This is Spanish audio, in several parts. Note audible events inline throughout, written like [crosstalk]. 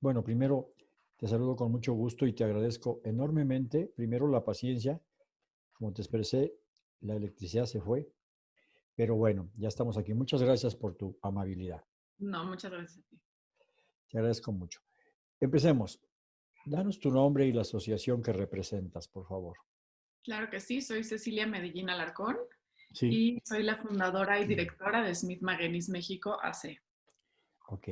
Bueno, primero te saludo con mucho gusto y te agradezco enormemente, primero la paciencia, como te expresé, la electricidad se fue, pero bueno, ya estamos aquí. Muchas gracias por tu amabilidad. No, muchas gracias a ti. Te agradezco mucho. Empecemos. Danos tu nombre y la asociación que representas, por favor. Claro que sí, soy Cecilia Medellín Alarcón y soy la fundadora y directora de Smith Magenis México AC. Ok.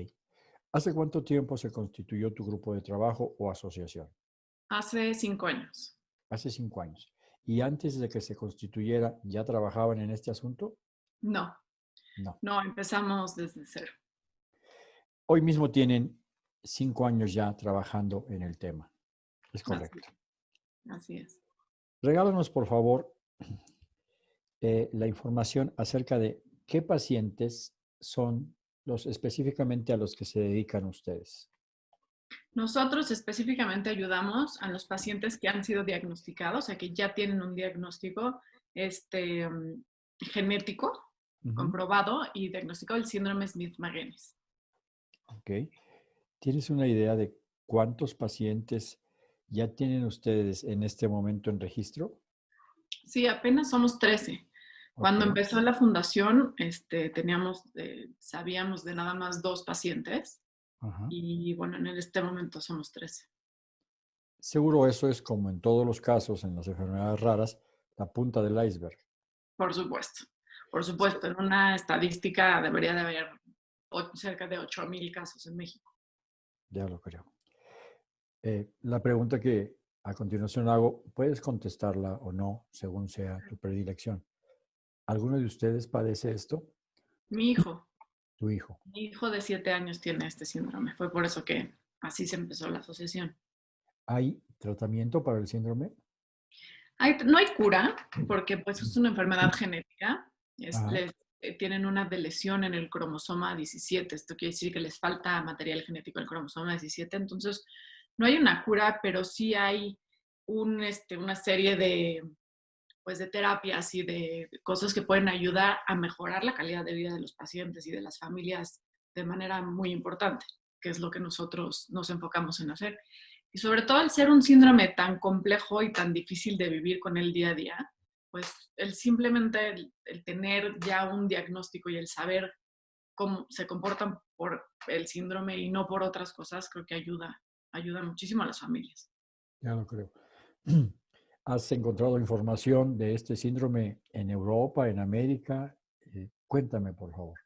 ¿Hace cuánto tiempo se constituyó tu grupo de trabajo o asociación? Hace cinco años. Hace cinco años. ¿Y antes de que se constituyera, ya trabajaban en este asunto? No. No. No, empezamos desde cero. Hoy mismo tienen cinco años ya trabajando en el tema. Es correcto. Así, es. Regálanos, por favor, eh, la información acerca de qué pacientes son los específicamente a los que se dedican ustedes. Nosotros específicamente ayudamos a los pacientes que han sido diagnosticados, o sea, que ya tienen un diagnóstico este, mm, genético comprobado y diagnosticado el síndrome Smith-Magenis. Ok. ¿Tienes una idea de cuántos pacientes ya tienen ustedes en este momento en registro? Sí, apenas somos 13. Cuando empezó la fundación, este, teníamos, eh, sabíamos de nada más dos pacientes y bueno, en este momento somos 13. Seguro eso es como en todos los casos en las enfermedades raras, la punta del iceberg. Por supuesto, por supuesto. En una estadística debería de haber cerca de 8.000 casos en México. Ya lo creo. Eh, la pregunta que a continuación hago, puedes contestarla o no, según sea tu predilección. ¿Alguno de ustedes padece esto? Mi hijo. Tu hijo. Mi hijo de siete años tiene este síndrome. Fue por eso que así se empezó la asociación. ¿Hay tratamiento para el síndrome? no hay cura, porque pues es una enfermedad genética. Eh, tienen una lesión en el cromosoma 17. Esto quiere decir que les falta material genético en el cromosoma 17. Entonces, no hay una cura, pero sí hay un, este, una serie de, pues de terapias y de cosas que pueden ayudar a mejorar la calidad de vida de los pacientes y de las familias de manera muy importante, que es lo que nosotros nos enfocamos en hacer. Y sobre todo al ser un síndrome tan complejo y tan difícil de vivir con el día a día, pues el simplemente el, tener ya un diagnóstico y el saber cómo se comportan por el síndrome y no por otras cosas, creo que ayuda, ayuda muchísimo a las familias. Ya lo creo. ¿Has encontrado información de este síndrome en Europa, en América? Eh, cuéntame, por favor.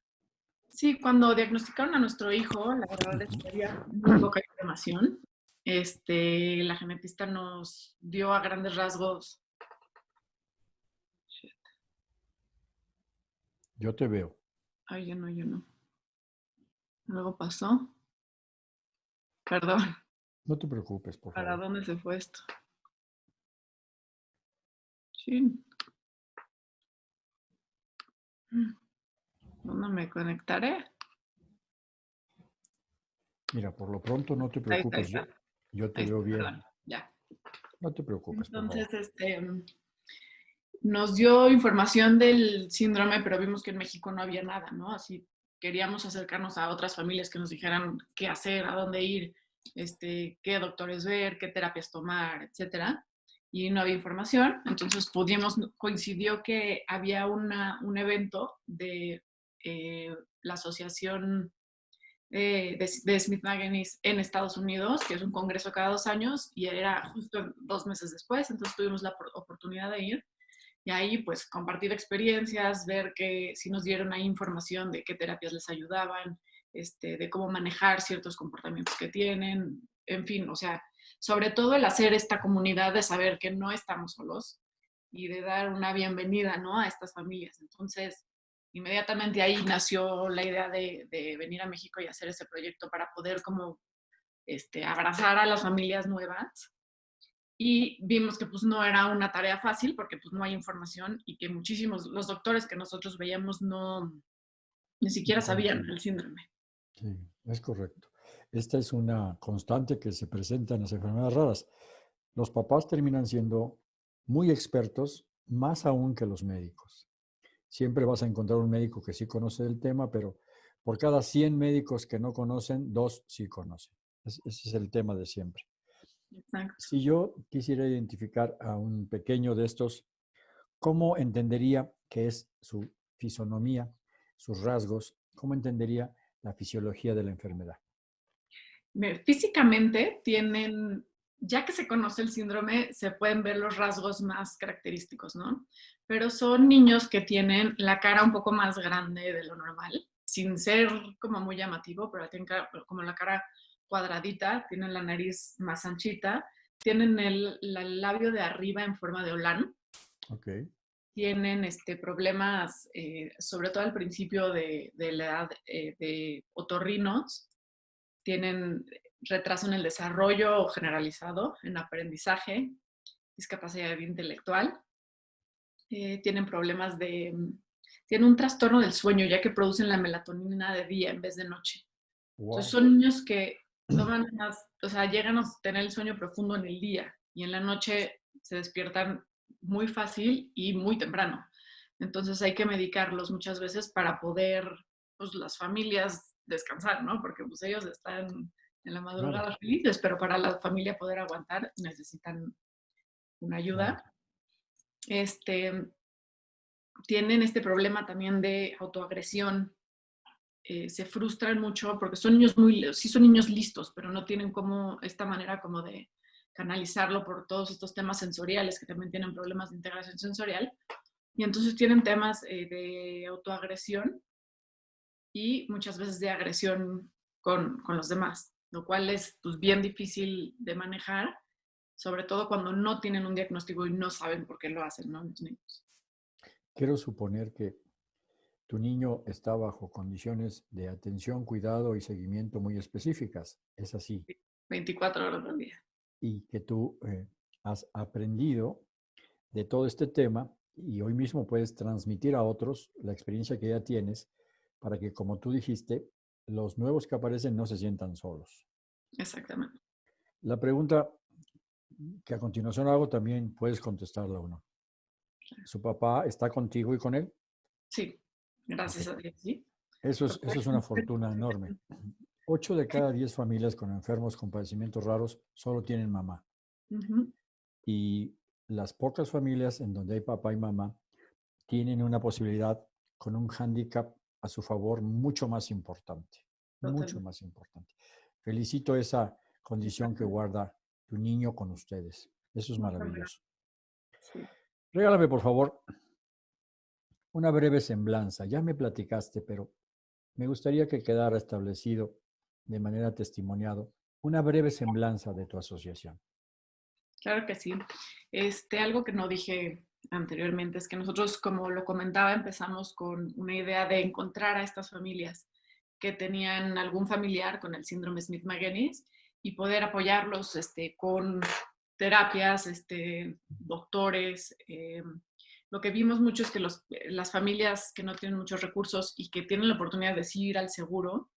Sí, cuando diagnosticaron a nuestro hijo, la verdad es que había muy poca información. Este, la genetista nos dio a grandes rasgos. Yo te veo. Ay, yo no, yo no. Algo pasó. Perdón. No te preocupes, por favor. ¿Para dónde se fue esto? Sí. ¿Dónde me conectaré? Mira, por lo pronto no te preocupes, yo, te veo bien. ya. No te preocupes. Entonces, este, nos dio información del síndrome, pero vimos que en México no había nada, ¿no? Así queríamos acercarnos a otras familias que nos dijeran qué hacer, a dónde ir, este, qué doctores ver, qué terapias tomar, etcétera y no había información. Entonces pudimos, coincidió que había una, un evento de eh, la Asociación eh, de, de, Smith Magenis en Estados Unidos, que es un congreso cada dos años, y era justo dos meses después, entonces tuvimos la oportunidad de ir. Y ahí, pues, compartir experiencias, ver que si nos dieron ahí información de qué terapias les ayudaban, este, de cómo manejar ciertos comportamientos que tienen, en fin, o sea, sobre todo el hacer esta comunidad de saber que no estamos solos y de dar una bienvenida ¿no? a estas familias. Entonces, inmediatamente ahí nació la idea de, venir a México y hacer ese proyecto para poder como este, abrazar a las familias nuevas. Y vimos que pues no era una tarea fácil porque pues no hay información y que muchísimos, los doctores que nosotros veíamos no, ni siquiera sabían el síndrome. Sí, es correcto. Esta es una constante que se presenta en las enfermedades raras. Los papás terminan siendo muy expertos, más aún que los médicos. Siempre vas a encontrar un médico que sí conoce el tema, pero por cada 100 médicos que no conocen, dos sí conocen. ese es el tema de siempre. Exacto. Si yo quisiera identificar a un pequeño de estos, ¿cómo entendería qué es su fisonomía, sus rasgos? ¿Cómo entendería la fisiología de la enfermedad? Físicamente tienen, ya que se conoce el síndrome, se pueden ver los rasgos más característicos, ¿no? Pero son niños que tienen la cara un poco más grande de lo normal, sin ser como muy llamativo, pero tienen como la cara cuadradita, tienen la nariz más anchita, tienen el, labio de arriba en forma de olán. Okay. Tienen este, problemas, eh, sobre todo al principio de, la edad eh, de otorrinos, tienen retraso en el desarrollo generalizado, en aprendizaje, discapacidad intelectual, eh, tienen problemas de, tienen un trastorno del sueño, ya que producen la melatonina de día en vez de noche. Entonces son niños que toman más, o sea, llegan a tener el sueño profundo en el día y en la noche se despiertan muy fácil y muy temprano. Entonces hay que medicarlos muchas veces para poder, pues las familias descansar, ¿no? Porque pues ellos están en la madrugada felices, pero para la familia poder aguantar necesitan una ayuda. Este, tienen este problema también de autoagresión. Eh, se frustran mucho porque son niños muy, sí son niños listos, pero no tienen como esta manera como de canalizarlo por todos estos temas sensoriales que también tienen problemas de integración sensorial. Y entonces tienen temas eh, de autoagresión y muchas veces de agresión con, con los demás, lo cual es pues, bien difícil de manejar, sobre todo cuando no tienen un diagnóstico y no saben por qué lo hacen, ¿no? Los niños. Quiero suponer que tu niño está bajo condiciones de atención, cuidado y seguimiento muy específicas. ¿Es así? 24 horas al día. Y que tú eh, has aprendido de todo este tema y hoy mismo puedes transmitir a otros la experiencia que ya tienes para que, como tú dijiste, los nuevos que aparecen no se sientan solos. Exactamente. La pregunta que a continuación hago también puedes contestarla o no. ¿Su papá está contigo y con él? Sí, gracias a Dios, sí. Eso es, eso es una fortuna enorme. Ocho de cada diez familias con enfermos con padecimientos raros solo tienen mamá. Y las pocas familias en donde hay papá y mamá tienen una posibilidad con un hándicap a su favor mucho más importante, mucho más importante. Felicito esa condición que guarda tu niño con ustedes. Eso es maravilloso. Regálame, por favor, una breve semblanza. Ya me platicaste, pero me gustaría que quedara establecido de manera testimoniado una breve semblanza de tu asociación. Claro que sí. Este, algo que no dije anteriormente, es que nosotros, como lo comentaba, empezamos con una idea de encontrar a estas familias que tenían algún familiar con el síndrome Smith-Magenis y poder apoyarlos este, con terapias, este, doctores. Eh, lo que vimos mucho es que los, las familias que no tienen muchos recursos y que tienen la oportunidad de ir al seguro,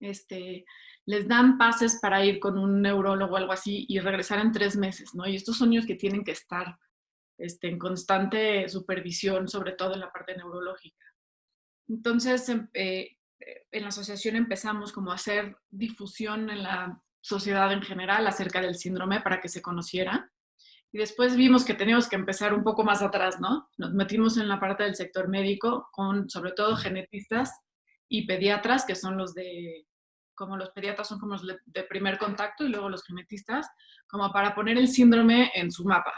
este, les dan pases para ir con un neurólogo o algo así y regresar en tres meses, ¿no? Y estos son niños que tienen que estar este, en constante supervisión, sobre todo en la parte neurológica. Entonces, em, eh, en la asociación empezamos como a hacer difusión en la sociedad en general acerca del síndrome para que se conociera. Y después vimos que teníamos que empezar un poco más atrás, ¿no? Nos metimos en la parte del sector médico con sobre todo genetistas y pediatras, que son los de, como los pediatras son como los de primer contacto y luego los genetistas, como para poner el síndrome en su mapa,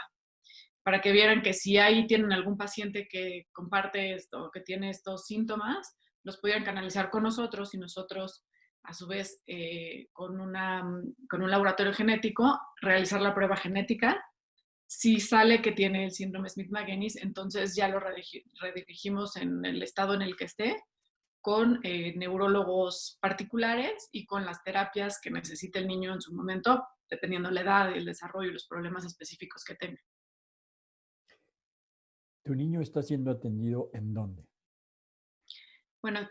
para que vieran que si ahí tienen algún paciente que comparte esto, que tiene estos síntomas, los pudieran canalizar con nosotros y nosotros, a su vez, eh, con, una, con un laboratorio genético, realizar la prueba genética. Si sale que tiene el síndrome Smith-Magenis, entonces ya lo redirigimos en el estado en el que esté con eh, neurólogos particulares y con las terapias que necesite el niño en su momento, dependiendo la edad, el desarrollo y los problemas específicos que tenga. ¿Tu niño está siendo atendido en dónde? Bueno,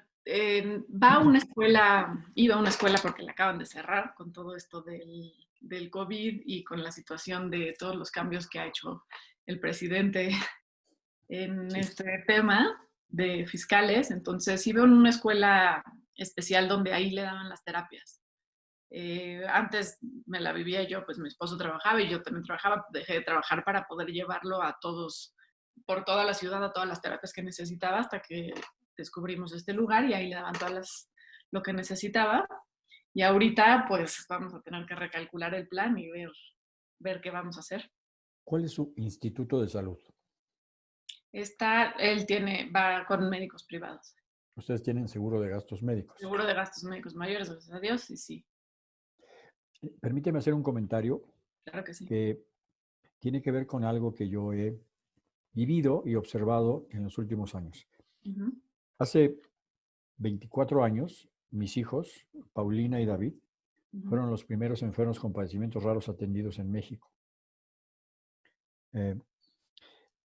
va a una escuela, iba a una escuela porque la acaban de cerrar con todo esto del, del, COVID y con la situación de todos los cambios que ha hecho el presidente [laughs] en este tema de fiscales. Entonces iba a una escuela especial donde ahí le daban las terapias. Eh, antes me la vivía yo, pues mi esposo trabajaba y yo también trabajaba, dejé de trabajar para poder llevarlo a todos, por toda la ciudad, a todas las terapias que necesitaba hasta que descubrimos este lugar y ahí le daban todas las, lo que necesitaba. Y ahorita pues vamos a tener que recalcular el plan y ver, ver qué vamos a hacer. ¿Cuál es su instituto de salud? Está, él tiene, va con médicos privados. Ustedes tienen seguro de gastos médicos. Seguro de gastos médicos mayores, gracias a Dios, y sí. Eh, permíteme hacer un comentario. Claro que sí. Que tiene que ver con algo que yo he vivido y observado en los últimos años. Hace 24 años, mis hijos, Paulina y David, fueron los primeros enfermos con padecimientos raros atendidos en México. Eh,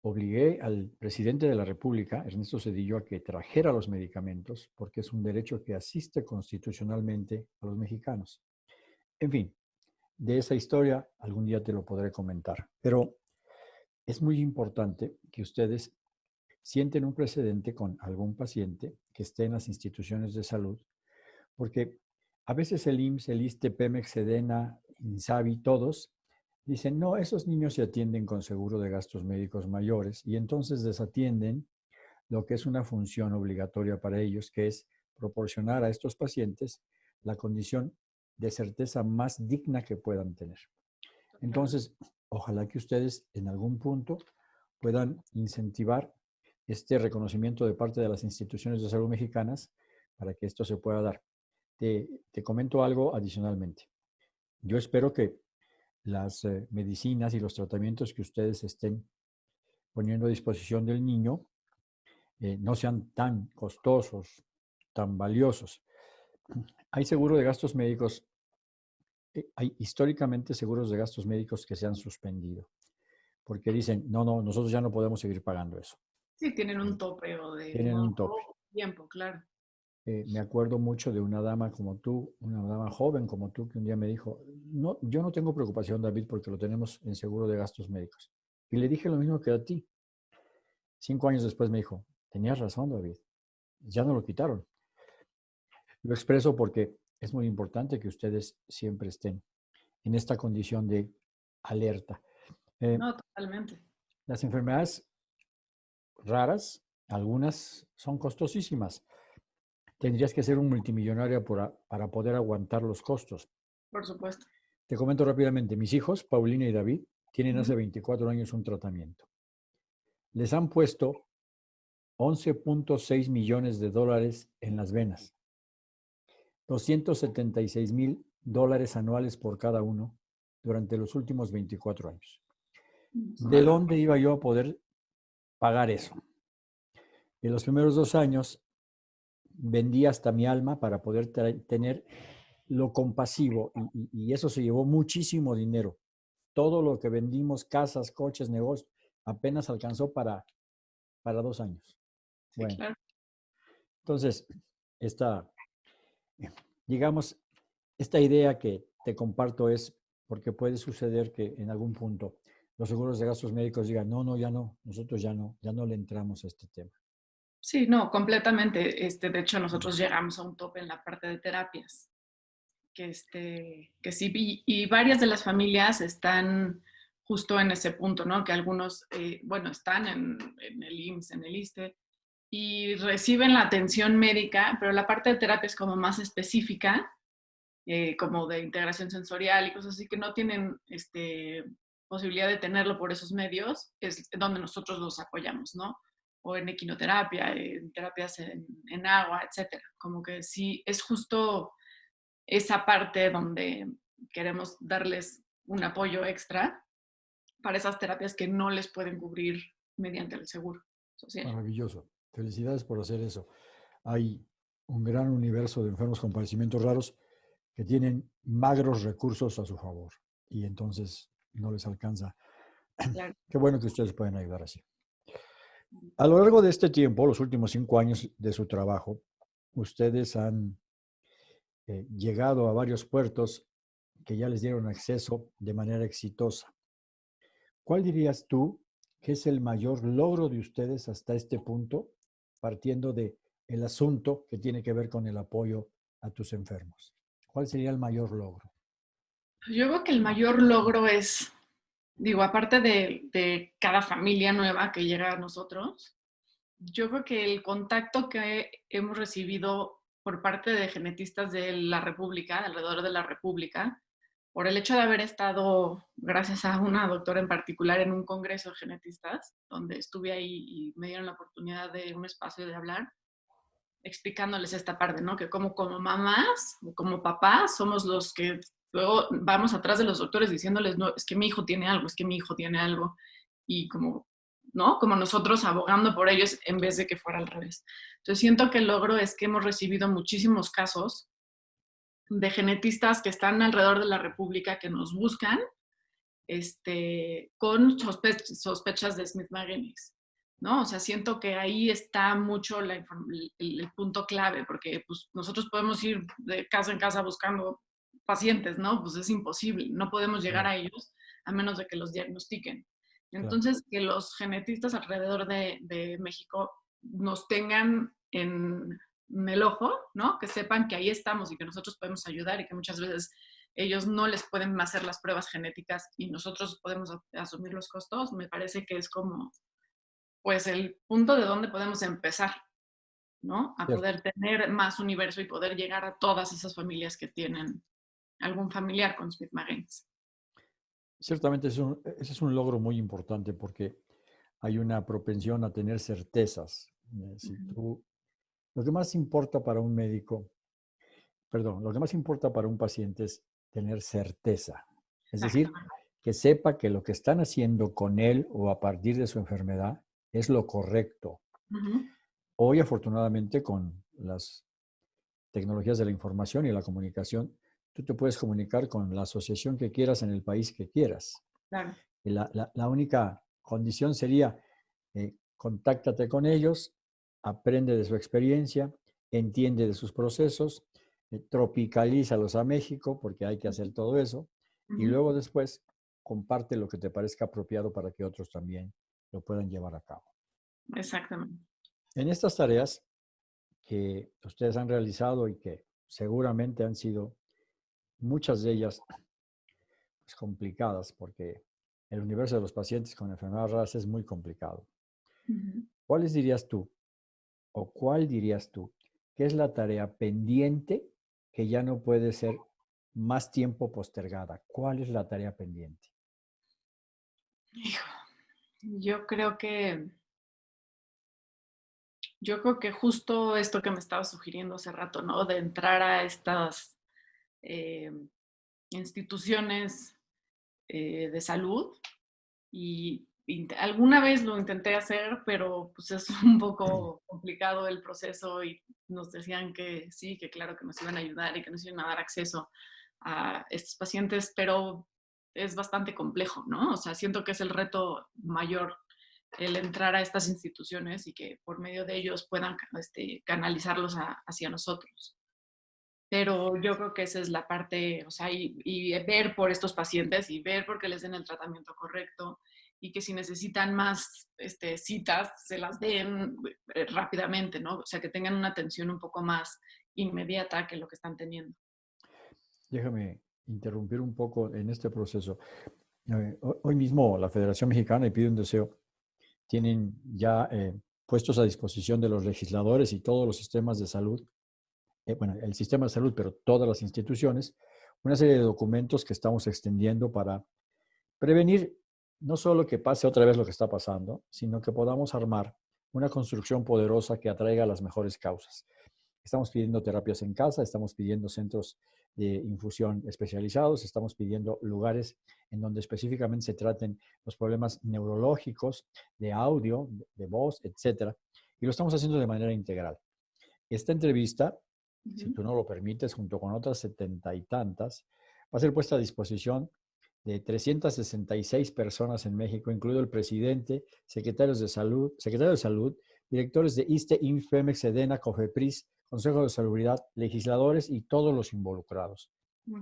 obligué al presidente de la República, Ernesto Cedillo, a que trajera los medicamentos porque es un derecho que asiste constitucionalmente a los mexicanos. En fin, de esa historia algún día te lo podré comentar, pero es muy importante que ustedes sienten un precedente con algún paciente que esté en las instituciones de salud, porque a veces el IMSS, el ISTE, Pemex, Sedena, INSABI, todos dicen, no, esos niños se atienden con seguro de gastos médicos mayores y entonces desatienden lo que es una función obligatoria para ellos, que es proporcionar a estos pacientes la condición de certeza más digna que puedan tener. Entonces, ojalá que ustedes en algún punto puedan incentivar este reconocimiento de parte de las instituciones de salud mexicanas para que esto se pueda dar. Te, comento algo adicionalmente. Yo espero que las eh, medicinas y los tratamientos que ustedes estén poniendo a disposición del niño eh, no sean tan costosos, tan valiosos. Hay seguro de gastos médicos, hay históricamente seguros de gastos médicos que se han suspendido, porque dicen, no, no, nosotros ya no podemos seguir pagando eso. Sí, tienen un tope o de tienen un tope. tiempo, claro. Eh, me acuerdo mucho de una dama como tú, una dama joven como tú, que un día me dijo, no, yo no tengo preocupación, David, porque lo tenemos en seguro de gastos médicos. Y le dije lo mismo que a ti. Cinco años después me dijo, tenías razón, David, ya no lo quitaron. Lo expreso porque es muy importante que ustedes siempre estén en esta condición de alerta. Eh, no, totalmente. Las enfermedades raras, algunas son costosísimas tendrías que ser un multimillonario para poder aguantar los costos. Por supuesto. Te comento rápidamente, mis hijos, Paulina y David, tienen hace 24 años un tratamiento. Les han puesto 11.6 millones de dólares en las venas, 276 mil dólares anuales por cada uno durante los últimos 24 años. ¿De dónde iba yo a poder pagar eso? En los primeros dos años vendí hasta mi alma para poder tener lo compasivo y, eso se llevó muchísimo dinero. Todo lo que vendimos, casas, coches, negocios, apenas alcanzó para, para dos años. bueno, entonces, esta, digamos, esta idea que te comparto es porque puede suceder que en algún punto los seguros de gastos médicos digan, no, no, ya no, nosotros ya no, ya no le entramos a este tema. Sí, no, completamente. Este, de hecho, nosotros llegamos a un tope en la parte de terapias. Que, este, que sí, y, varias de las familias están justo en ese punto, ¿no? Que algunos, eh, bueno, están en, el IMSS, en el ISTE, y reciben la atención médica, pero la parte de terapia es como más específica, eh, como de integración sensorial y cosas así, que no tienen este, posibilidad de tenerlo por esos medios, es donde nosotros los apoyamos, ¿no? o en equinoterapia, en terapias en, agua, etcétera. Como que sí, es justo esa parte donde queremos darles un apoyo extra para esas terapias que no les pueden cubrir mediante el seguro social. Maravilloso. Felicidades por hacer eso. Hay un gran universo de enfermos con padecimientos raros que tienen magros recursos a su favor y entonces no les alcanza. [clears throat] Qué bueno que ustedes pueden ayudar así. A lo largo de este tiempo, los últimos cinco años de su trabajo, ustedes han eh, llegado a varios puertos que ya les dieron acceso de manera exitosa. ¿Cuál dirías tú que es el mayor logro de ustedes hasta este punto, partiendo de el asunto que tiene que ver con el apoyo a tus enfermos? ¿Cuál sería el mayor logro? Yo creo que el mayor logro es, digo, aparte de, de cada familia nueva que llega a nosotros, yo creo que el contacto que hemos recibido por parte de genetistas de la República, alrededor de la República, por el hecho de haber estado, gracias a una doctora en particular, en un congreso de genetistas, donde estuve ahí y me dieron la oportunidad de un espacio de hablar, explicándoles esta parte, ¿no? Que como, como mamás o como papás somos los que luego vamos atrás de los doctores diciéndoles, no, es que mi hijo tiene algo, es que mi hijo tiene algo. Y como ¿no? Como nosotros abogando por ellos en vez de que fuera al revés. Entonces siento que el logro es que hemos recibido muchísimos casos de genetistas que están alrededor de la República que nos buscan este, con sospechas de Smith Magenis. ¿no? O sea, siento que ahí está mucho el, el, punto clave, porque pues, nosotros podemos ir de casa en casa buscando pacientes, ¿no? Pues es imposible, no podemos llegar a ellos a menos de que los diagnostiquen. Entonces, que los genetistas alrededor de, México nos tengan en, el ojo, ¿no? Que sepan que ahí estamos y que nosotros podemos ayudar y que muchas veces ellos no les pueden hacer las pruebas genéticas y nosotros podemos asumir los costos, me parece que es como, pues, el punto de donde podemos empezar, ¿no? A poder tener más universo y poder llegar a todas esas familias que tienen algún familiar con Smith Magens. Ciertamente ese es un logro muy importante porque hay una propensión a tener certezas. Eh, lo que más importa para un médico, perdón, lo que más importa para un paciente es tener certeza. Es decir, que sepa que lo que están haciendo con él o a partir de su enfermedad es lo correcto. Hoy, afortunadamente, con las tecnologías de la información y la comunicación, tú te puedes comunicar con la asociación que quieras en el país que quieras. Claro. la, única condición sería, eh, contáctate con ellos, aprende de su experiencia, entiende de sus procesos, eh, tropicalízalos a México, porque hay que hacer todo eso, y luego después comparte lo que te parezca apropiado para que otros también lo puedan llevar a cabo. Exactamente. En estas tareas que ustedes han realizado y que seguramente han sido muchas de ellas pues, complicadas porque el universo de los pacientes con enfermedades raras es muy complicado. ¿Cuáles dirías tú o cuál dirías tú que es la tarea pendiente que ya no puede ser más tiempo postergada? ¿Cuál es la tarea pendiente? yo creo que yo creo que justo esto que me estaba sugiriendo hace rato, ¿no? De entrar a estas eh, instituciones eh, de salud y alguna vez lo intenté hacer, pero pues es un poco complicado el proceso y nos decían que sí, que claro que nos iban a ayudar y que nos iban a dar acceso a estos pacientes, pero es bastante complejo, ¿no? O sea, siento que es el reto mayor el entrar a estas instituciones y que por medio de ellos puedan este, canalizarlos hacia nosotros pero yo creo que esa es la parte, o sea, y, ver por estos pacientes y ver por qué les den el tratamiento correcto y que si necesitan más este, citas, se las den eh, rápidamente, ¿no? O sea, que tengan una atención un poco más inmediata que lo que están teniendo. Déjame interrumpir un poco en este proceso. Eh, hoy mismo la Federación Mexicana y Pide un Deseo tienen ya eh, puestos a disposición de los legisladores y todos los sistemas de salud bueno, el sistema de salud, pero todas las instituciones, una serie de documentos que estamos extendiendo para prevenir no solo que pase otra vez lo que está pasando, sino que podamos armar una construcción poderosa que atraiga las mejores causas. Estamos pidiendo terapias en casa, estamos pidiendo centros de infusión especializados, estamos pidiendo lugares en donde específicamente se traten los problemas neurológicos, de audio, de voz, etcétera, y lo estamos haciendo de manera integral. Esta entrevista si tú no lo permites, junto con otras setenta y tantas, va a ser puesta a disposición de 366 personas en México, incluido el presidente, secretarios de salud, secretario de salud, directores de ISTE, INFEMEX, EDENA, COFEPRIS, Consejo de Salubridad, legisladores y todos los involucrados.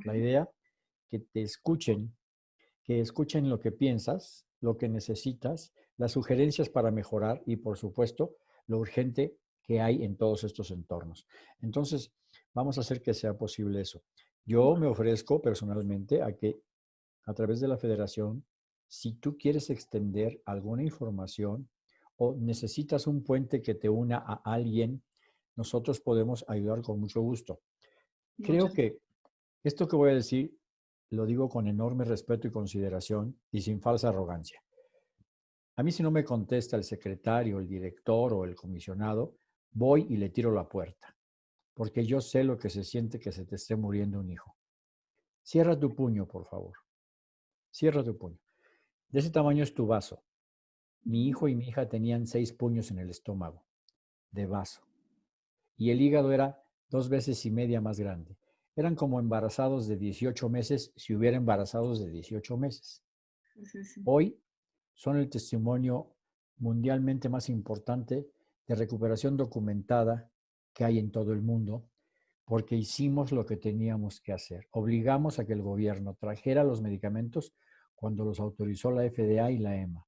La idea, que te escuchen, que escuchen lo que piensas, lo que necesitas, las sugerencias para mejorar y, por supuesto, lo urgente que hay en todos estos entornos. Entonces, Vamos a hacer que sea posible eso. Yo me ofrezco personalmente a que a través de la federación, si tú quieres extender alguna información o necesitas un puente que te una a alguien, nosotros podemos ayudar con mucho gusto. Creo que esto que voy a decir lo digo con enorme respeto y consideración y sin falsa arrogancia. A mí si no me contesta el secretario, el director o el comisionado, voy y le tiro la puerta, porque yo sé lo que se siente que se te esté muriendo un hijo. Cierra tu puño, por favor. Cierra tu puño. De ese tamaño es tu vaso. Mi hijo y mi hija tenían seis puños en el estómago, de vaso. Y el hígado era dos veces y media más grande. Eran como embarazados de 18 meses si hubiera embarazados de 18 meses. Hoy son el testimonio mundialmente más importante de recuperación documentada que hay en todo el mundo, porque hicimos lo que teníamos que hacer. Obligamos a que el gobierno trajera los medicamentos cuando los autorizó la FDA y la EMA.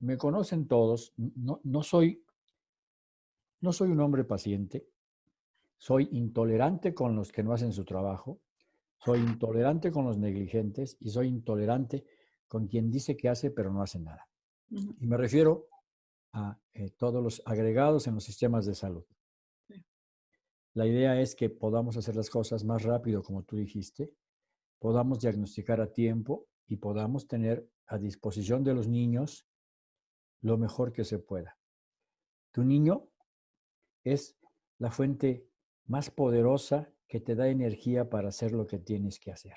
Me conocen todos, no, no, soy, no soy un hombre paciente, soy intolerante con los que no hacen su trabajo, soy intolerante con los negligentes y soy intolerante con quien dice que hace pero no hace nada. Y me refiero a eh, todos los agregados en los sistemas de salud. La idea es que podamos hacer las cosas más rápido, como tú dijiste, podamos diagnosticar a tiempo y podamos tener a disposición de los niños lo mejor que se pueda. Tu niño es la fuente más poderosa que te da energía para hacer lo que tienes que hacer.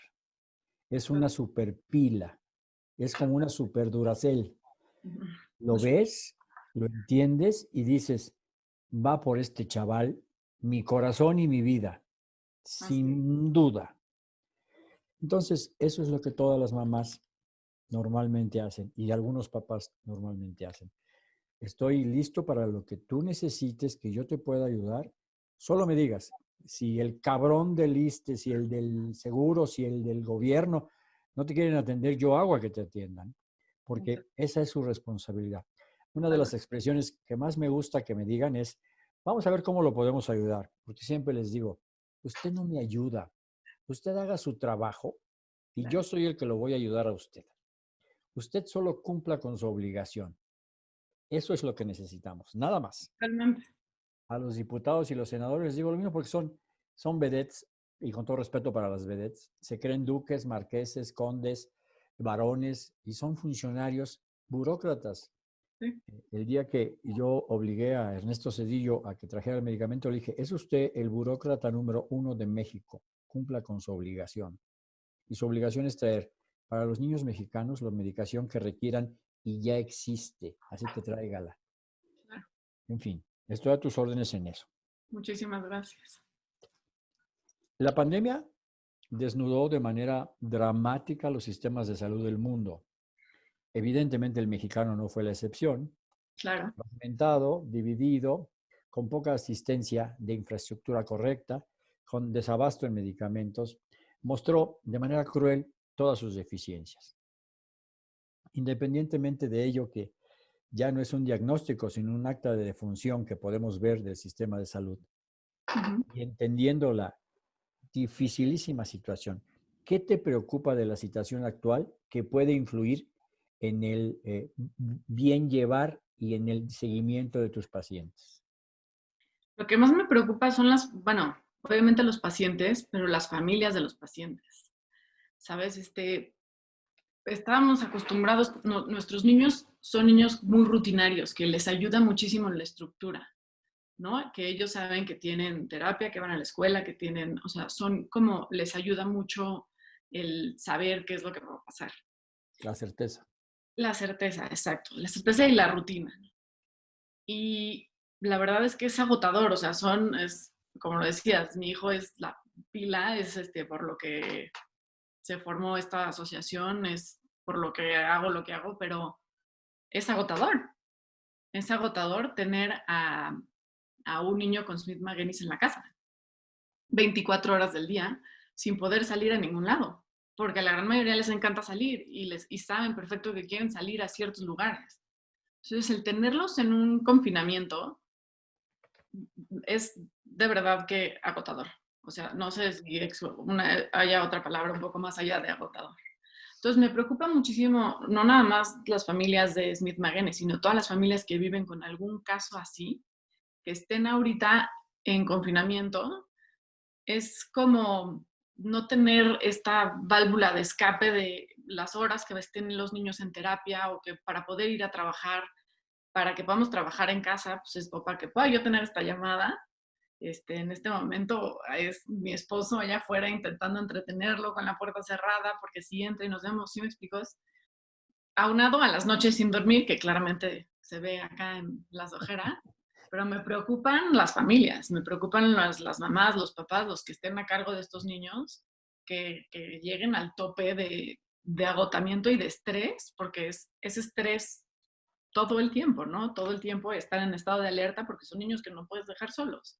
Es una superpila, es como una super duracel. [laughs] Lo ves, lo entiendes y dices, va por este chaval mi corazón y mi vida, sin duda. Entonces, eso es lo que todas las mamás normalmente hacen y algunos papás normalmente hacen. Estoy listo para lo que tú necesites, que yo te pueda ayudar. Solo me digas, si el cabrón del ISTE, si el del seguro, si el del gobierno no te quieren atender, yo hago a que te atiendan, porque esa es su responsabilidad. Una de las expresiones que más me gusta que me digan es, vamos a ver cómo lo podemos ayudar, porque siempre les digo, usted no me ayuda, Usted haga su trabajo y yo soy el que lo voy a ayudar a usted. Usted solo cumpla con su obligación. Eso es lo que necesitamos, nada más. Realmente. A los diputados y los senadores les digo lo mismo porque son, son vedettes, y con todo respeto para las vedettes, se creen duques, marqueses, condes, varones, y son funcionarios burócratas. Eh, el día que yo obligué a Ernesto Cedillo a que trajera el medicamento, le dije, es usted el burócrata número uno de México cumpla con su obligación. Y su obligación es traer para los niños mexicanos la medicación que requieran y ya existe, así que tráigala. En fin, estoy a tus órdenes en eso. Muchísimas gracias. La pandemia desnudó de manera dramática los sistemas de salud del mundo. Evidentemente el mexicano no fue la excepción. Claro. Fragmentado, dividido, con poca asistencia de infraestructura correcta con desabasto en medicamentos, mostró de manera cruel todas sus deficiencias. Independientemente de ello que ya no es un diagnóstico, sino un acta de defunción que podemos ver del sistema de salud, y entendiendo la dificilísima situación, ¿qué te preocupa de la situación actual que puede influir en el eh, bien llevar y en el seguimiento de tus pacientes? Lo que más me preocupa son las, bueno, obviamente los pacientes, pero las familias de los pacientes. ¿Sabes? Este, estábamos acostumbrados, nuestros niños son niños muy rutinarios, que les ayuda muchísimo en la estructura, ¿no? Que ellos saben que tienen terapia, que van a la escuela, que tienen, o sea, son como, les ayuda mucho el saber qué es lo que va a pasar. La certeza. La certeza, exacto. La certeza y la rutina. Y la verdad es que es agotador, o sea, son, es, como lo decías, mi hijo es la pila, es este, por lo que se formó esta asociación, es por lo que hago lo que hago, pero es agotador. Es agotador tener a, un niño con Smith McGinnis en la casa, 24 horas del día, sin poder salir a ningún lado, porque a la gran mayoría les encanta salir y, les, y saben perfecto que quieren salir a ciertos lugares. Entonces, el tenerlos en un confinamiento es de verdad que agotador. O sea, no sé si haya otra palabra un poco más allá de agotador. Entonces me preocupa muchísimo, no nada más las familias de Smith Magene, sino todas las familias que viven con algún caso así, que estén ahorita en confinamiento. Es como no tener esta válvula de escape de las horas que estén los niños en terapia o que para poder ir a trabajar, para que podamos trabajar en casa, pues es para que pueda yo tener esta llamada. Este, en este momento es mi esposo allá afuera intentando entretenerlo con la puerta cerrada porque si entra y nos vemos, ¿sí me explico? aunado a las noches sin dormir, que claramente se ve acá en las ojeras, pero me preocupan las familias, me preocupan las, las mamás, los papás, los que estén a cargo de estos niños, que, lleguen al tope de, de, agotamiento y de estrés, porque es, ese estrés todo el tiempo, ¿no? Todo el tiempo estar en estado de alerta porque son niños que no puedes dejar solos.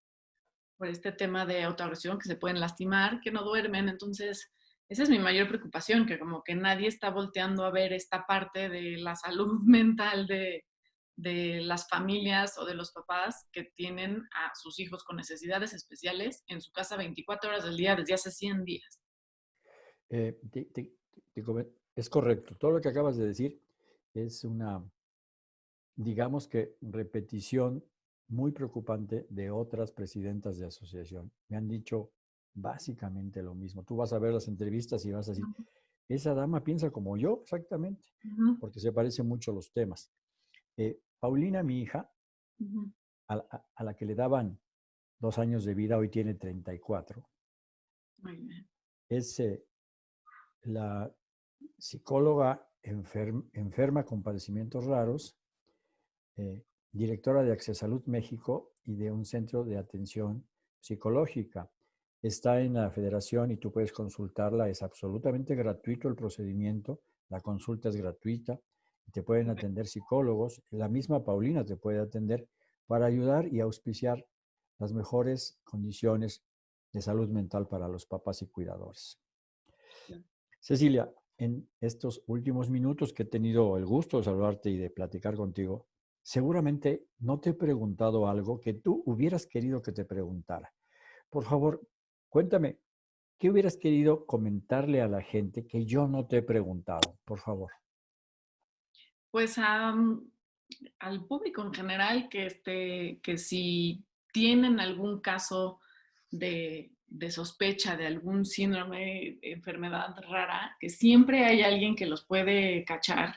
Por este tema de autoagresión, que se pueden lastimar, que no duermen. Entonces, esa es mi mayor preocupación, que como que nadie está volteando a ver esta parte de la salud [laughs] mental de, de las familias o de los papás que tienen a sus hijos con necesidades especiales en su casa 24 horas del día desde hace 100 días. Eh, es correcto. Todo lo que acabas de decir es una, digamos que, repetición muy preocupante de otras presidentas de asociación. Me han dicho básicamente lo mismo. Tú vas a ver las entrevistas y vas a decir, esa dama piensa como yo, exactamente, porque se parecen mucho los temas. Eh, Paulina, mi hija, a, la que le daban dos años de vida, hoy tiene 34. Es eh, la psicóloga enferma con padecimientos raros, eh, directora de Salud México y de un centro de atención psicológica. Está en la federación y tú puedes consultarla. Es absolutamente gratuito el procedimiento. La consulta es gratuita te pueden atender psicólogos, la misma Paulina te puede atender para ayudar y auspiciar las mejores condiciones de salud mental para los papás y cuidadores. Cecilia, en estos últimos minutos que he tenido el gusto de saludarte y de platicar contigo, seguramente no te he preguntado algo que tú hubieras querido que te preguntara. Por favor, cuéntame, ¿qué hubieras querido comentarle a la gente que yo no te he preguntado? Por favor pues al público en general que, este, que si tienen algún caso de, sospecha de algún síndrome, enfermedad rara, que siempre hay alguien que los puede cachar,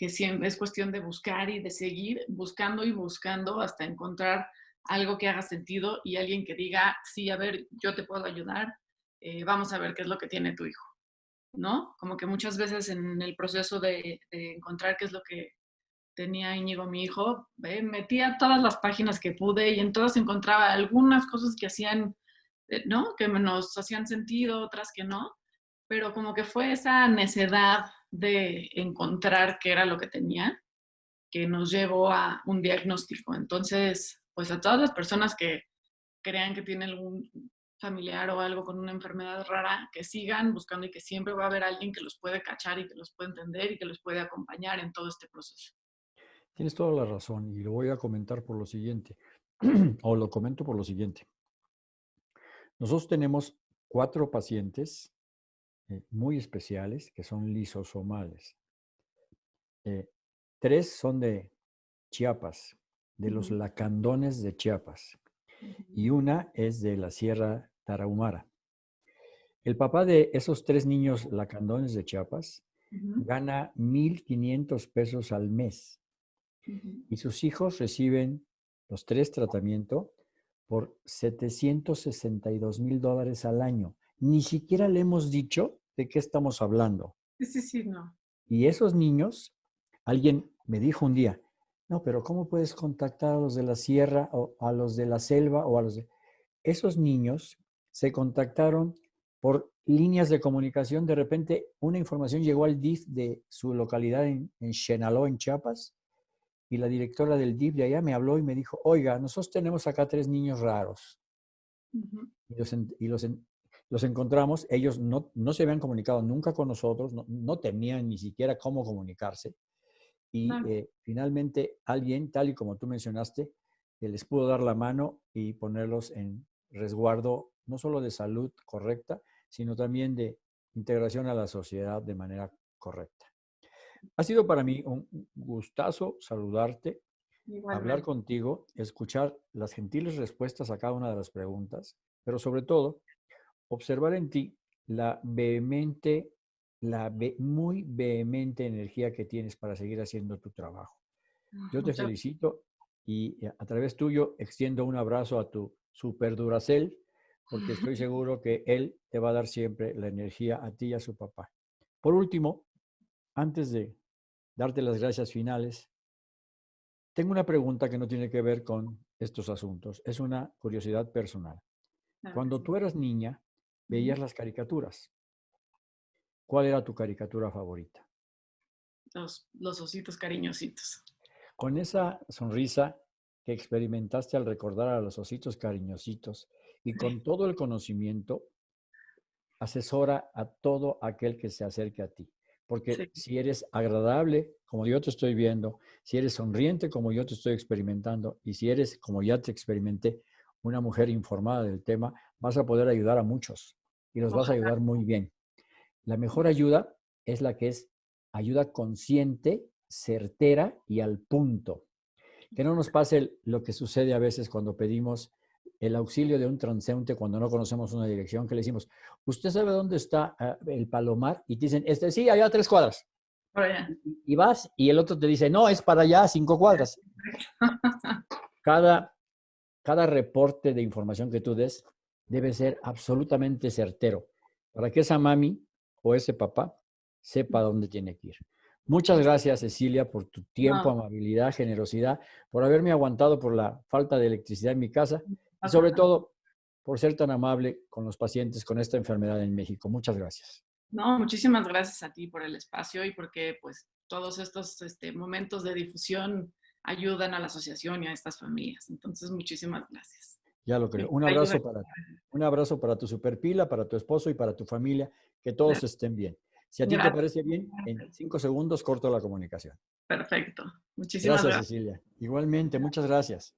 que siempre es cuestión de buscar y de seguir buscando y buscando hasta encontrar algo que haga sentido y alguien que diga, sí, a ver, yo te puedo ayudar, eh, vamos a ver qué es lo que tiene tu hijo. ¿no? Como que muchas veces en el proceso de, encontrar qué es lo que tenía Íñigo, mi hijo, metía todas las páginas que pude y en todas encontraba algunas cosas que hacían, eh, ¿no? Que nos hacían sentido, otras que no, pero como que fue esa necedad de encontrar qué era lo que tenía que nos llevó a un diagnóstico. Entonces, pues a todas las personas que crean que tienen algún familiar o algo con una enfermedad rara, que sigan buscando y que siempre va a haber alguien que los puede cachar y que los puede entender y que los puede acompañar en todo este proceso. Tienes toda la razón y lo voy a comentar por lo siguiente, [clears throat] o lo comento por lo siguiente. Nosotros tenemos cuatro pacientes eh, muy especiales que son lisosomales. Eh, tres son de Chiapas, de los lacandones de Chiapas, y una es de la Sierra Tarahumara. El papá de esos tres niños lacandones de Chiapas gana 1.500 pesos al mes y sus hijos reciben los tres tratamientos por 762 mil dólares al año. Ni siquiera le hemos dicho de qué estamos hablando. Sí, sí, no. Y esos niños, alguien me dijo un día, no, pero ¿cómo puedes contactar a los de la sierra o a los de la selva o a los de... Esos niños se contactaron por líneas de comunicación. De repente, una información llegó al DIF de su localidad en, en en Chiapas, y la directora del DIF de allá me habló y me dijo, oiga, nosotros tenemos acá tres niños raros. Y, los, los, encontramos, ellos no, no, se habían comunicado nunca con nosotros, no, no tenían ni siquiera cómo comunicarse. Y eh, finalmente alguien, tal y como tú mencionaste, que les pudo dar la mano y ponerlos en resguardo no solo de salud correcta, sino también de integración a la sociedad de manera correcta. Ha sido para mí un gustazo saludarte, hablar contigo, escuchar las gentiles respuestas a cada una de las preguntas, pero sobre todo observar en ti la vehemente, la muy vehemente energía que tienes para seguir haciendo tu trabajo. Yo te felicito y a través tuyo extiendo un abrazo a tu super Duracel, porque estoy [laughs] seguro que él te va a dar siempre la energía a ti y a su papá. Por último, antes de darte las gracias finales, tengo una pregunta que no tiene que ver con estos asuntos. Es una curiosidad personal. Cuando tú eras niña, veías las caricaturas. ¿Cuál era tu caricatura favorita? Los, los ositos cariñositos. Con esa sonrisa que experimentaste al recordar a los ositos cariñositos y con todo el conocimiento, asesora a todo aquel que se acerque a ti. Porque si eres agradable, como yo te estoy viendo, si eres sonriente, como yo te estoy experimentando, y si eres, como ya te experimenté, una mujer informada del tema, vas a poder ayudar a muchos y los vas a ayudar muy bien. La mejor ayuda es la que es ayuda consciente, certera y al punto. Que no nos pase lo que sucede a veces cuando pedimos el auxilio de un transeúnte cuando no conocemos una dirección, que le decimos, ¿usted sabe dónde está ah, el palomar? Y te dicen, este, sí, allá a tres cuadras. Y vas y el otro te dice, no, es para allá cinco cuadras. [laughs] Cada, cada reporte de información que tú des debe ser absolutamente certero para que esa mami o ese papá sepa dónde tiene que ir. Muchas gracias, Cecilia, por tu tiempo, amabilidad, generosidad, por haberme aguantado por la falta de electricidad en mi casa y sobre todo por ser tan amable con los pacientes con esta enfermedad en México. Muchas gracias. No, muchísimas gracias a ti por el espacio y porque pues todos estos este, momentos de difusión ayudan a la asociación y a estas familias. Entonces, muchísimas gracias. Ya lo creo. Un abrazo para Un abrazo para tu superpila, para tu esposo y para tu familia. Que todos estén bien. Si a ti te parece bien, en cinco segundos corto la comunicación. Perfecto. Muchísimas gracias. Gracias, Cecilia. Igualmente, muchas gracias.